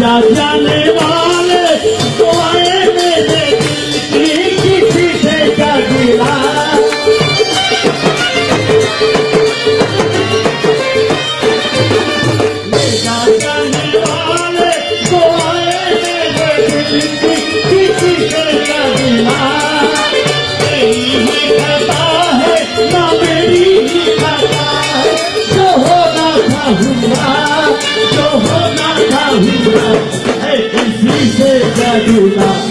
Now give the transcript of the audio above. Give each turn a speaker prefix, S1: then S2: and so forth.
S1: जा जाने था